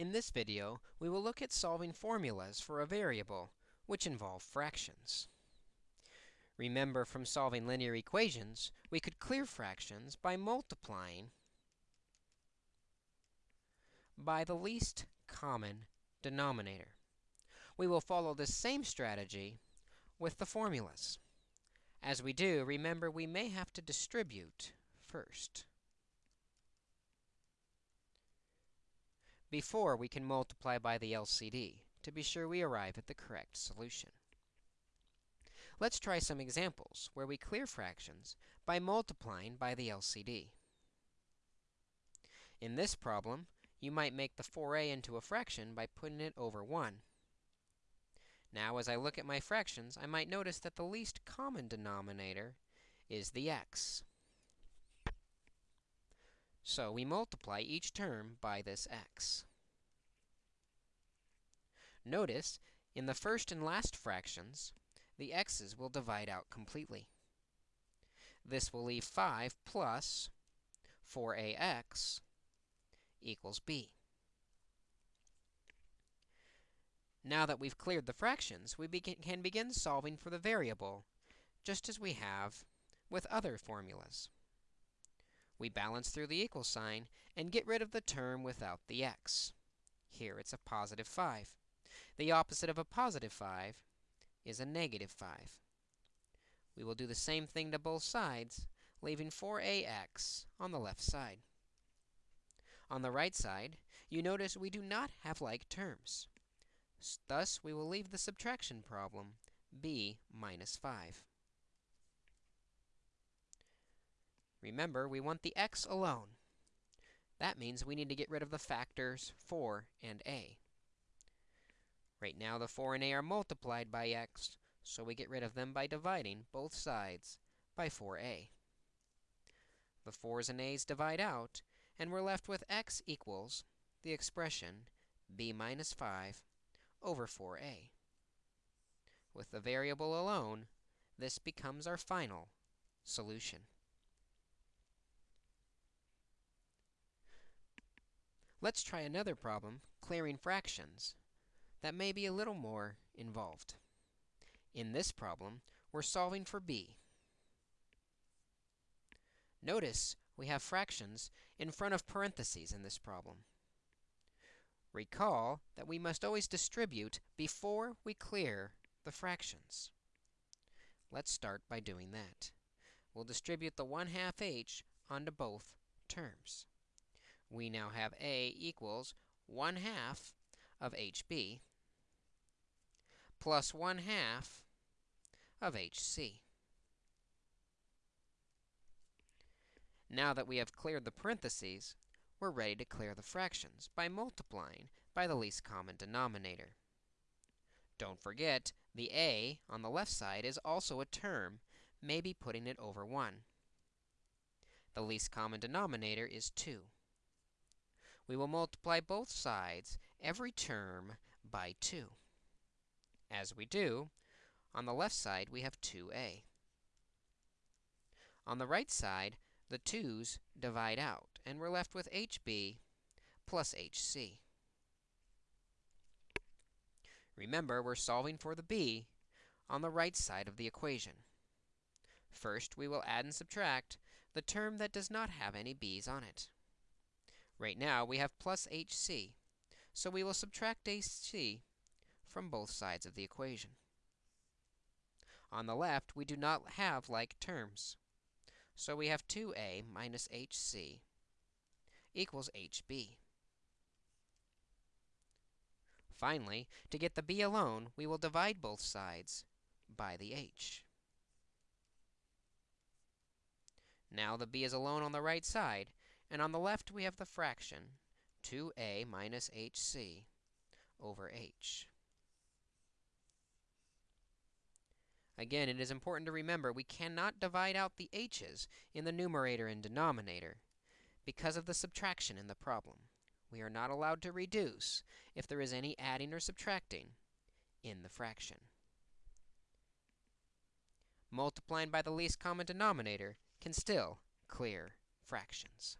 In this video, we will look at solving formulas for a variable, which involve fractions. Remember from solving linear equations, we could clear fractions by multiplying by the least common denominator. We will follow the same strategy with the formulas. As we do, remember we may have to distribute first. Before we can multiply by the LCD to be sure we arrive at the correct solution. Let's try some examples where we clear fractions by multiplying by the LCD. In this problem, you might make the 4a into a fraction by putting it over 1. Now, as I look at my fractions, I might notice that the least common denominator is the x. So we multiply each term by this x. Notice, in the first and last fractions, the x's will divide out completely. This will leave 5 plus 4ax equals b. Now that we've cleared the fractions, we can begin solving for the variable, just as we have with other formulas. We balance through the equal sign and get rid of the term without the x. Here it's a positive 5. The opposite of a positive 5 is a negative 5. We will do the same thing to both sides, leaving 4ax on the left side. On the right side, you notice we do not have like terms. Thus, we will leave the subtraction problem b minus 5. Remember, we want the x alone. That means we need to get rid of the factors 4 and a. Right now, the 4 and a are multiplied by x, so we get rid of them by dividing both sides by 4a. The 4's and a's divide out, and we're left with x equals the expression b minus 5 over 4a. With the variable alone, this becomes our final solution. Let's try another problem, clearing fractions, that may be a little more involved. In this problem, we're solving for b. Notice we have fractions in front of parentheses in this problem. Recall that we must always distribute before we clear the fractions. Let's start by doing that. We'll distribute the 1 half h onto both terms we now have a equals 1 half of hb plus 1 half of hc. Now that we have cleared the parentheses, we're ready to clear the fractions by multiplying by the least common denominator. Don't forget, the a on the left side is also a term, maybe putting it over 1. The least common denominator is 2 we will multiply both sides, every term, by 2. As we do, on the left side, we have 2a. On the right side, the 2's divide out, and we're left with hb plus hc. Remember, we're solving for the b on the right side of the equation. First, we will add and subtract the term that does not have any b's on it. Right now, we have plus hc, so we will subtract hc from both sides of the equation. On the left, we do not have like terms, so we have 2a minus hc equals hb. Finally, to get the b alone, we will divide both sides by the h. Now the b is alone on the right side, and on the left, we have the fraction 2a minus hc over h. Again, it is important to remember we cannot divide out the h's in the numerator and denominator because of the subtraction in the problem. We are not allowed to reduce if there is any adding or subtracting in the fraction. Multiplying by the least common denominator can still clear fractions.